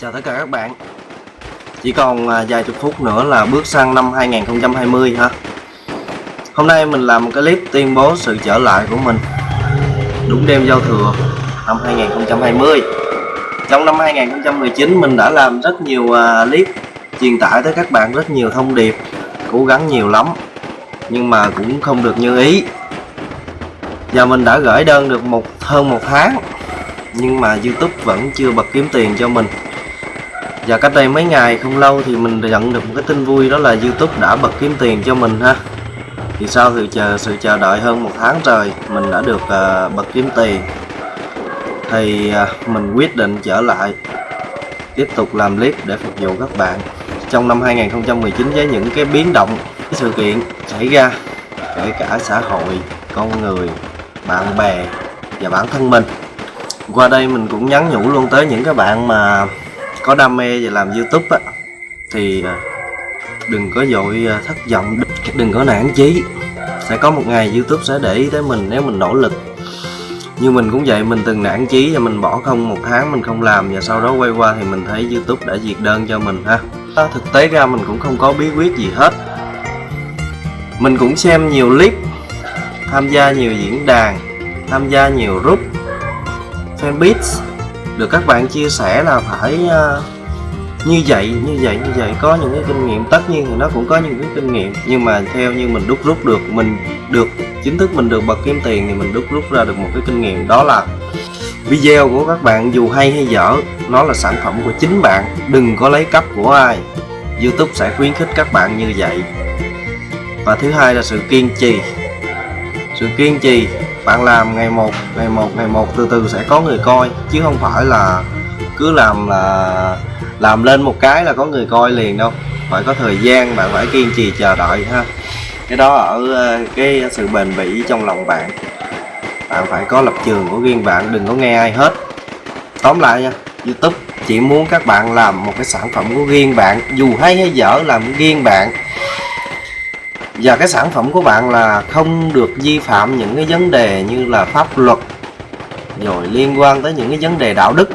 Chào tất cả các bạn. Chỉ còn à, vài chục phút nữa là bước sang năm 2020 ha. Hôm nay mình làm một cái clip tuyên bố sự trở lại của mình. Đúng đêm giao thừa, năm 2020 Trong năm 2019 mình đã làm rất nhiều à, clip Truyền tải tới các bạn rất nhiều thông điệp, Cố gắng nhiều lắm, Nhưng mà cũng không được như ý. Và mình đã gửi đơn được một, hơn một tháng, nhưng mà YouTube vẫn chưa bật kiếm tiền cho mình và cách đây mấy ngày không lâu thì mình nhận được một cái tin vui đó là YouTube đã bật kiếm tiền cho mình ha. Thì sau sự chờ sự chờ đợi hơn một tháng trời mình đã được uh, bật kiếm tiền. Thì uh, mình quyết định trở lại tiếp tục làm clip để phục vụ các bạn. Trong năm 2019 với những cái biến động cái sự kiện xảy ra kể cả xã hội con người bạn bè và bản thân mình. Qua đây mình cũng nhắn nhủ luôn tới những các bạn mà có đam mê về làm youtube á, thì đừng có dội à, thất vọng, đừng có nản chí. Sẽ có một ngày youtube sẽ để ý tới mình nếu mình nỗ lực. Như mình cũng vậy, mình từng nản chí và mình bỏ không một tháng mình không làm và sau đó quay qua thì mình thấy youtube đã diệt đơn cho mình ha. À, thực tế ra mình cũng không có bí quyết gì hết. Mình cũng xem nhiều clip, tham gia nhiều diễn đàn, tham gia nhiều group, fanpage được các bạn chia sẻ là phải uh, như vậy như vậy như vậy. Có những cái kinh nghiệm tất nhiên thì nó cũng có những cái kinh nghiệm. Nhưng mà theo như mình đúc rút được mình được chính thức mình được bật kiếm tiền thì mình đúc rút ra được một cái kinh nghiệm. Đó là video của các bạn dù hay hay dở nó là sản phẩm của chính bạn. Đừng có lấy cấp của ai. Youtube sẽ khuyến khích các bạn như vậy. Và thứ hai là sự kiên trì. Sự kiên trì bạn làm ngày một ngày một ngày một, từ từ sẽ có người coi, chứ không phải là cứ làm là làm lên một cái là có người coi liền đâu. Phải có thời gian, bạn phải kiên trì chờ đợi ha. Cái đó ở ờ, cái sự bền bỉ trong lòng bạn. Bạn phải có lập trường của riêng bạn, đừng có nghe ai hết. Tóm lại nha, youtube chỉ muốn các bạn làm một cái sản phẩm của riêng bạn, dù hay hay dở làm riêng bạn và cái sản phẩm của bạn là không được vi phạm những cái vấn đề như là pháp luật, rồi liên quan tới những cái vấn đề đạo đức,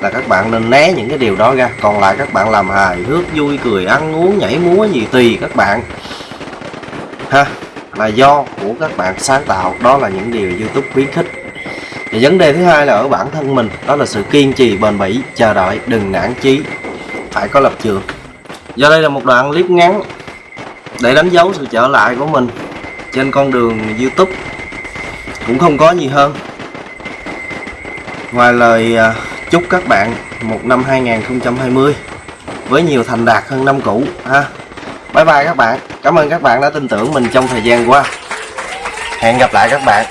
là các bạn nên né những cái điều đó ra. Còn lại các bạn làm hài hước, vui cười, ăn uống, nhảy múa gì tùy các bạn. Ha, là do của các bạn sáng tạo. Đó là những điều youtube khuyến khích. Và vấn đề thứ hai là ở bản thân mình. Đó là sự kiên trì, bền bỉ, chờ đợi, đừng nản chí. Phải có lập trường. Do đây là một đoạn clip ngắn để đánh dấu sự trở lại của mình trên con đường YouTube cũng không có gì hơn. Ngoài lời à, chúc các bạn một năm 2020 với nhiều thành đạt hơn năm cũ, ha. Bye bye các bạn. Cảm ơn các bạn đã tin tưởng mình trong thời gian qua. Hẹn gặp lại các bạn.